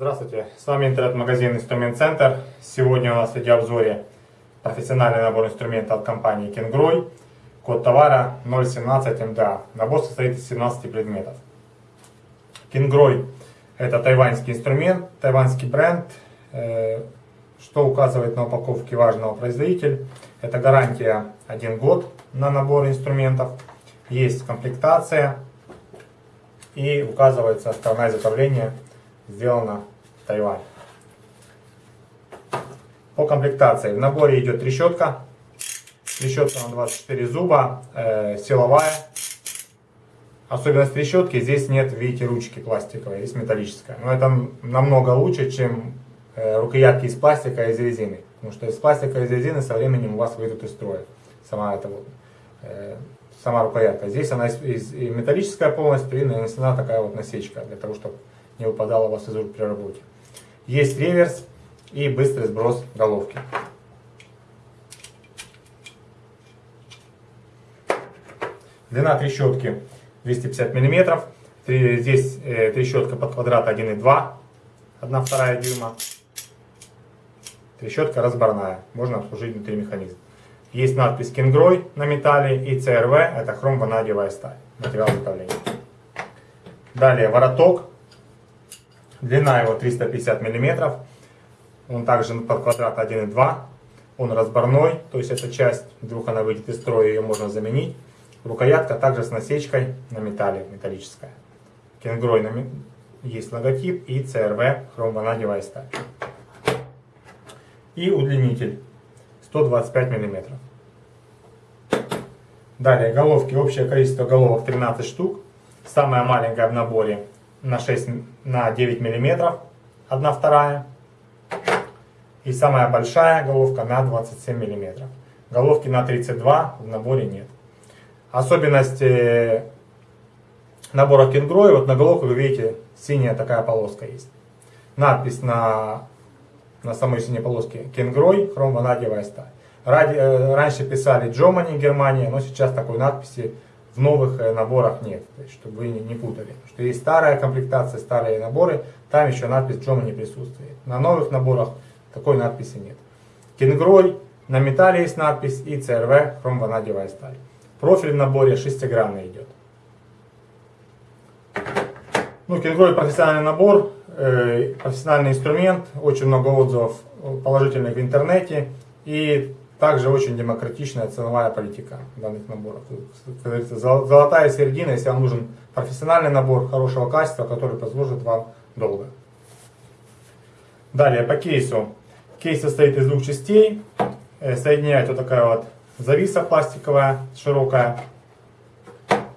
Здравствуйте, с вами интернет-магазин Инструмент Центр. Сегодня у нас в видеообзоре профессиональный набор инструмента от компании Кенгрой. Код товара 017 МДА. Набор состоит из 17 предметов. Кенгрой это тайваньский инструмент, тайваньский бренд, э, что указывает на упаковке важного производитель. Это гарантия 1 год на набор инструментов. Есть комплектация и указывается страна изготовления сделано в Тайване. По комплектации. В наборе идет трещотка. Трещотка на 24 зуба, э, силовая. Особенность трещотки, здесь нет, видите, ручки пластиковой, здесь металлическая. Но это намного лучше, чем э, рукоятки из пластика и из резины. Потому что из пластика и из резины со временем у вас выйдут из строя. Сама эта вот, э, сама рукоятка. Здесь она из, из, металлическая полностью и нанесена такая вот насечка, для того, чтобы не выпадала у вас из рук при работе. Есть реверс и быстрый сброс головки. Длина трещотки 250 мм. Здесь э, трещотка под квадрат 1,2, 1 вторая дюйма. Трещотка разборная, можно обслужить внутри механизм. Есть надпись Кенгрой на металле и ЦРВ, это хром-ванадиевая сталь, материал изготовления. Далее вороток Длина его 350 мм. Он также под квадрат 1,2. Он разборной, то есть эта часть, вдруг она выйдет из строя, ее можно заменить. Рукоятка также с насечкой на металле, металлическая. Кенгрой есть логотип и CRV хромванадевая сталь. И удлинитель 125 мм. Далее головки, общее количество головок 13 штук. Самая маленькая в наборе на 6 на 9 миллиметров, одна вторая. И самая большая головка на 27 миллиметров. Головки на 32 в наборе нет. Особенность э, набора кенгрой, вот на головку вы видите, синяя такая полоска есть. Надпись на, на самой синей полоске кенгрой, хром ванадиевая сталь. Ради, э, раньше писали Джомани, Германия, но сейчас такой надписи в новых э, наборах нет, то есть, чтобы вы не путали. Потому что есть старая комплектация, старые наборы, там еще надпись не присутствует. На новых наборах такой надписи нет. Кенгрой, на металле есть надпись и CRV, хромванадевая сталь. Профиль в наборе шестигранный идет. Ну, Кенгрой профессиональный набор, э, профессиональный инструмент, очень много отзывов положительных в интернете. И также очень демократичная ценовая политика данных наборов. Золотая середина, если вам нужен профессиональный набор хорошего качества, который послужит вам долго. Далее по кейсу. Кейс состоит из двух частей. Э, соединяет вот такая вот зависа пластиковая, широкая.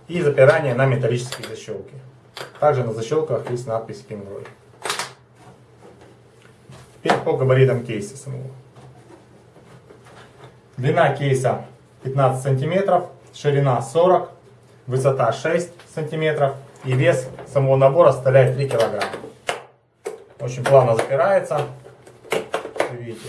И запирание на металлические защелки. Также на защелках есть надпись Kingroy. Теперь по габаритам кейса самого. Длина кейса 15 сантиметров, ширина 40, высота 6 сантиметров и вес самого набора составляет 3 килограмма. Очень плавно запирается. Видите.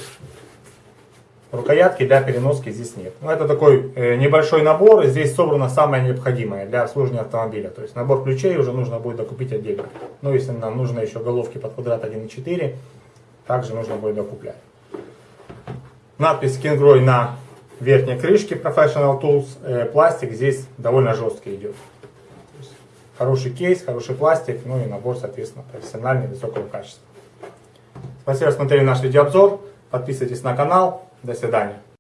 Рукоятки для переноски здесь нет. Но ну, это такой э, небольшой набор, и здесь собрано самое необходимое для обслуживания автомобиля. То есть набор ключей уже нужно будет докупить отдельно. Но если нам нужно еще головки под квадрат 1.4, также нужно будет докуплять. Надпись Kingroy на верхней крышке Professional Tools. Э, пластик здесь довольно жесткий идет. Хороший кейс, хороший пластик, ну и набор, соответственно, профессиональный, высокого качества. Спасибо, что смотрели наш видеообзор. Подписывайтесь на канал. До свидания.